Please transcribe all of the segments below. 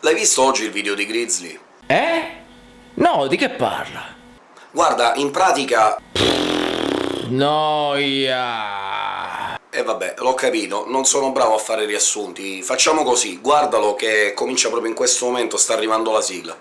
L'hai visto oggi il video di Grizzly? Eh? No, di che parla? Guarda, in pratica... Noia... E eh vabbè, l'ho capito, non sono bravo a fare riassunti. Facciamo così, guardalo che comincia proprio in questo momento, sta arrivando la sigla.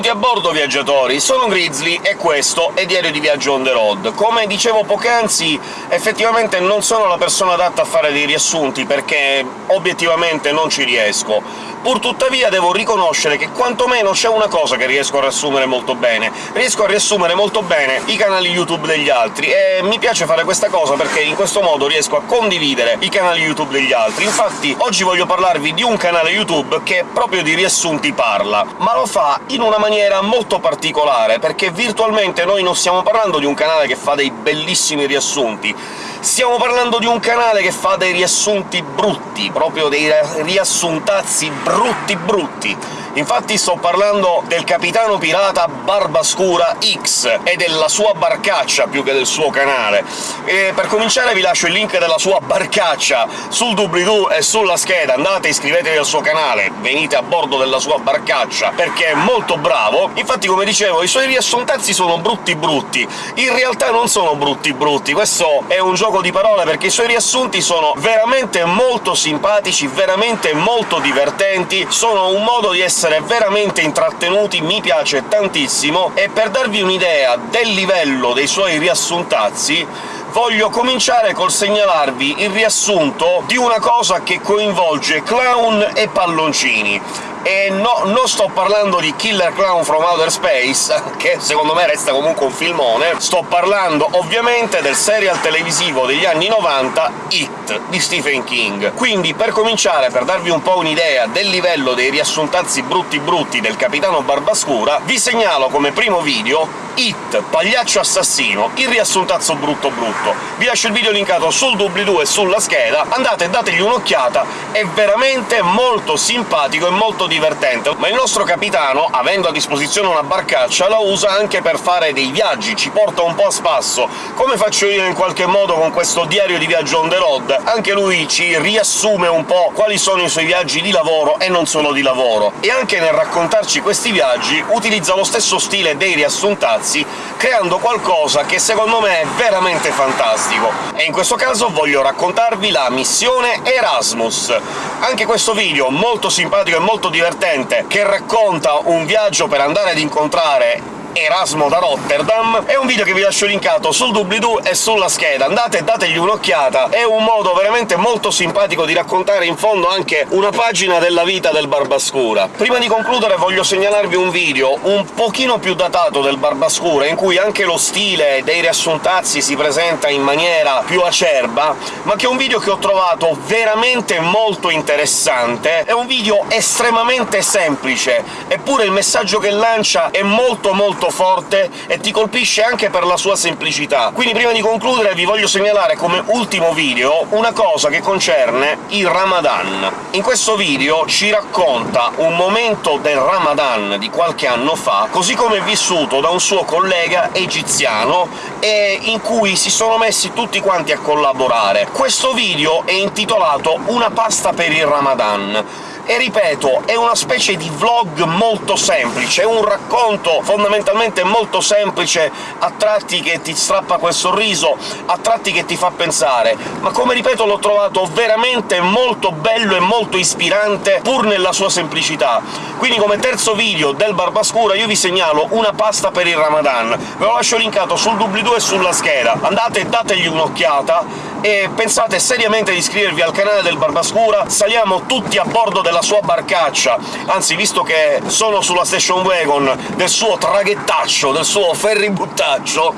Benvenuti a bordo, viaggiatori! Sono Grizzly e questo è Diario di Viaggio on the road. Come dicevo poc'anzi, effettivamente non sono la persona adatta a fare dei riassunti, perché obiettivamente non ci riesco. Pur tuttavia devo riconoscere che quantomeno c'è una cosa che riesco a riassumere molto bene. Riesco a riassumere molto bene i canali YouTube degli altri, e mi piace fare questa cosa perché in questo modo riesco a condividere i canali YouTube degli altri. Infatti oggi voglio parlarvi di un canale YouTube che proprio di riassunti parla, ma lo fa in una maniera molto particolare, perché virtualmente noi non stiamo parlando di un canale che fa dei bellissimi riassunti, Stiamo parlando di un canale che fa dei riassunti brutti, proprio dei riassuntazzi brutti brutti. Infatti sto parlando del capitano pirata Barbascura X e della sua barcaccia più che del suo canale. E per cominciare vi lascio il link della sua barcaccia sul doobly-doo e sulla scheda, andate iscrivetevi al suo canale, venite a bordo della sua barcaccia, perché è molto bravo. Infatti, come dicevo, i suoi riassuntazzi sono brutti brutti. In realtà non sono brutti brutti, questo è un gioco di parole, perché i suoi riassunti sono veramente molto simpatici, veramente molto divertenti, sono un modo di essere veramente intrattenuti, mi piace tantissimo, e per darvi un'idea del livello dei suoi riassuntazzi voglio cominciare col segnalarvi il riassunto di una cosa che coinvolge clown e palloncini. E no, non sto parlando di Killer Clown from Outer Space, che secondo me resta comunque un filmone, sto parlando ovviamente del serial televisivo degli anni 90 It, di Stephen King. Quindi, per cominciare, per darvi un po' un'idea del livello dei riassuntazzi brutti brutti del Capitano Barbascura, vi segnalo come primo video It, Pagliaccio Assassino, il riassuntazzo brutto brutto. Vi lascio il video linkato sul doobly-doo e sulla scheda, andate e dategli un'occhiata, è veramente molto simpatico e molto divertente, ma il nostro capitano, avendo a disposizione una barcaccia, la usa anche per fare dei viaggi, ci porta un po' a spasso, come faccio io in qualche modo con questo diario di viaggio on the road. Anche lui ci riassume un po' quali sono i suoi viaggi di lavoro e non solo di lavoro, e anche nel raccontarci questi viaggi utilizza lo stesso stile dei riassuntazzi, creando qualcosa che secondo me è veramente fantastico. E in questo caso voglio raccontarvi la missione Erasmus. Anche questo video molto simpatico e molto divertente divertente che racconta un viaggio per andare ad incontrare Erasmo da Rotterdam, è un video che vi lascio linkato sul doobly-doo e sulla scheda, andate e dategli un'occhiata, è un modo veramente molto simpatico di raccontare in fondo anche una pagina della vita del Barbascura. Prima di concludere voglio segnalarvi un video un pochino più datato del Barbascura, in cui anche lo stile dei riassuntazzi si presenta in maniera più acerba, ma che è un video che ho trovato veramente molto interessante, è un video estremamente semplice, eppure il messaggio che lancia è molto molto molto forte e ti colpisce anche per la sua semplicità. Quindi prima di concludere vi voglio segnalare come ultimo video una cosa che concerne il Ramadan. In questo video ci racconta un momento del Ramadan di qualche anno fa, così come vissuto da un suo collega egiziano, e in cui si sono messi tutti quanti a collaborare. Questo video è intitolato «Una pasta per il Ramadan», e ripeto, è una specie di vlog molto semplice, è un racconto fondamentalmente molto semplice, a tratti che ti strappa quel sorriso, a tratti che ti fa pensare, ma come ripeto l'ho trovato veramente molto bello e molto ispirante, pur nella sua semplicità. Quindi come terzo video del Barbascura io vi segnalo una pasta per il Ramadan, ve lo lascio linkato sul doobly-doo e sulla scheda, andate e dategli un'occhiata, e pensate seriamente di iscrivervi al canale del Barbascura, saliamo tutti a bordo della sua barcaccia, anzi, visto che sono sulla station wagon del suo traghettaccio, del suo ferributtaccio,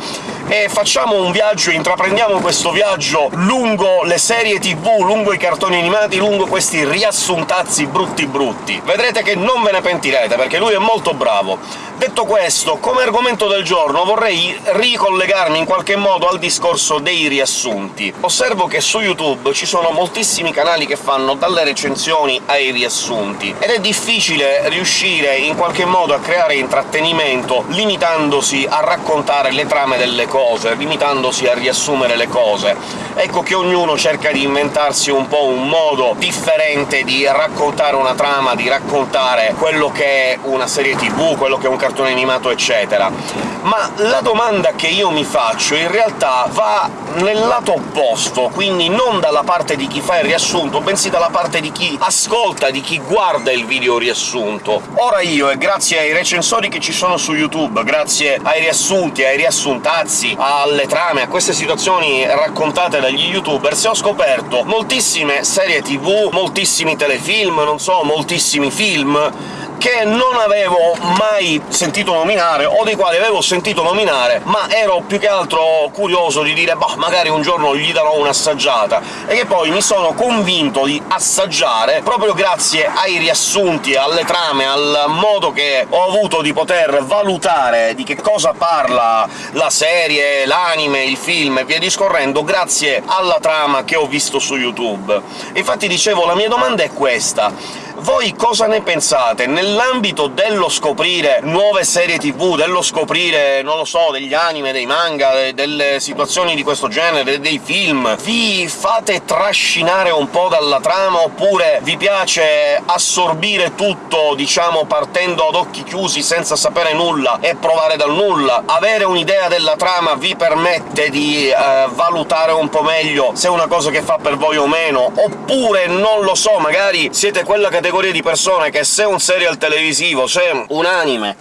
e facciamo un viaggio, intraprendiamo questo viaggio lungo le serie tv, lungo i cartoni animati, lungo questi riassuntazzi brutti brutti. Vedrete che non ve ne pentirete, perché lui è molto bravo. Detto questo, come argomento del giorno vorrei ricollegarmi in qualche modo al discorso dei riassunti. Osservo che su YouTube ci sono moltissimi canali che fanno dalle recensioni ai riassunti, ed è difficile riuscire in qualche modo a creare intrattenimento limitandosi a raccontare le trame delle cose, limitandosi a riassumere le cose. Ecco che ognuno cerca di inventarsi un po' un modo differente di raccontare una trama, di raccontare quello che è una serie tv, quello che è un cartone animato, eccetera. Ma la domanda che io mi faccio in realtà va nel lato opposto, quindi non dalla parte di chi fa il riassunto, bensì dalla parte di chi ascolta, di chi guarda il video riassunto. Ora io, e grazie ai recensori che ci sono su YouTube, grazie ai riassunti, ai riassuntazzi, alle trame, a queste situazioni raccontate dagli youtubers, ho scoperto moltissime serie tv, moltissimi telefilm, non so, moltissimi film, che non avevo mai sentito nominare, o dei quali avevo sentito nominare, ma ero più che altro curioso di dire «bah, magari un giorno gli darò un'assaggiata», e che poi mi sono convinto di assaggiare proprio grazie ai riassunti, alle trame, al modo che ho avuto di poter valutare di che cosa parla la serie, l'anime, il film e via discorrendo, grazie alla trama che ho visto su YouTube. Infatti dicevo, la mia domanda è questa voi cosa ne pensate? Nell'ambito dello scoprire nuove serie tv, dello scoprire, non lo so, degli anime, dei manga, delle situazioni di questo genere, dei film, vi fate trascinare un po' dalla trama, oppure vi piace assorbire tutto, diciamo, partendo ad occhi chiusi, senza sapere nulla, e provare dal nulla? Avere un'idea della trama vi permette di eh, valutare un po' meglio se è una cosa che fa per voi o meno, oppure, non lo so, magari siete quella categoria categorie di persone che se un serial televisivo, se un anime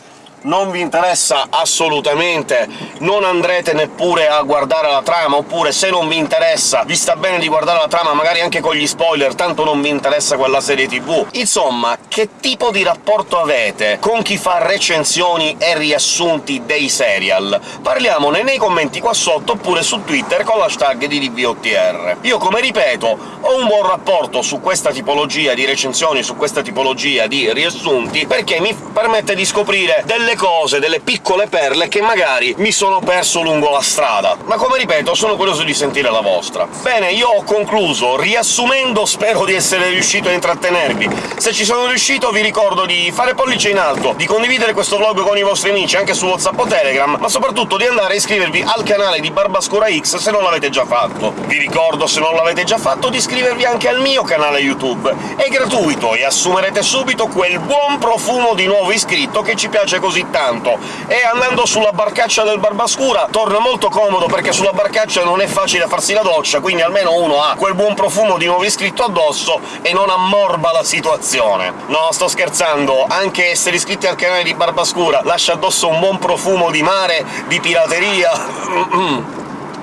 non vi interessa assolutamente, non andrete neppure a guardare la trama, oppure se non vi interessa, vi sta bene di guardare la trama magari anche con gli spoiler, tanto non vi interessa quella serie tv. Insomma, che tipo di rapporto avete con chi fa recensioni e riassunti dei serial? Parliamone nei commenti qua sotto, oppure su Twitter con l'hashtag di DVOTR. Io, come ripeto, ho un buon rapporto su questa tipologia di recensioni, su questa tipologia di riassunti, perché mi permette di scoprire delle delle cose, delle piccole perle che magari mi sono perso lungo la strada. Ma come ripeto, sono curioso di sentire la vostra. Bene, io ho concluso. Riassumendo, spero di essere riuscito a intrattenervi. Se ci sono riuscito vi ricordo di fare pollice in alto, di condividere questo vlog con i vostri amici anche su WhatsApp o Telegram, ma soprattutto di andare a iscrivervi al canale di Barbascura X se non l'avete già fatto. Vi ricordo, se non l'avete già fatto, di iscrivervi anche al mio canale YouTube. È gratuito e assumerete subito quel buon profumo di nuovo iscritto che ci piace così così tanto. E andando sulla barcaccia del Barbascura torna molto comodo, perché sulla barcaccia non è facile farsi la doccia, quindi almeno uno ha quel buon profumo di nuovo iscritto addosso e non ammorba la situazione. No, sto scherzando, anche essere iscritti al canale di Barbascura lascia addosso un buon profumo di mare, di pirateria...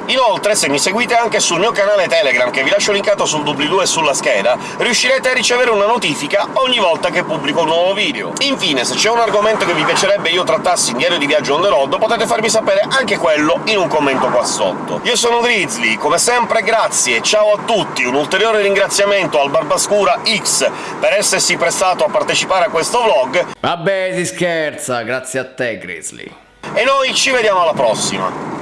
Inoltre, se mi seguite anche sul mio canale Telegram, che vi lascio linkato sul doobly-doo e sulla scheda, riuscirete a ricevere una notifica ogni volta che pubblico un nuovo video. Infine, se c'è un argomento che vi piacerebbe io trattassi in Diario di Viaggio on the road, potete farmi sapere anche quello in un commento qua sotto. Io sono Grizzly, come sempre grazie, ciao a tutti, un ulteriore ringraziamento al Barbascura X per essersi prestato a partecipare a questo vlog. Vabbè, si scherza, grazie a te, Grizzly. E noi ci vediamo alla prossima!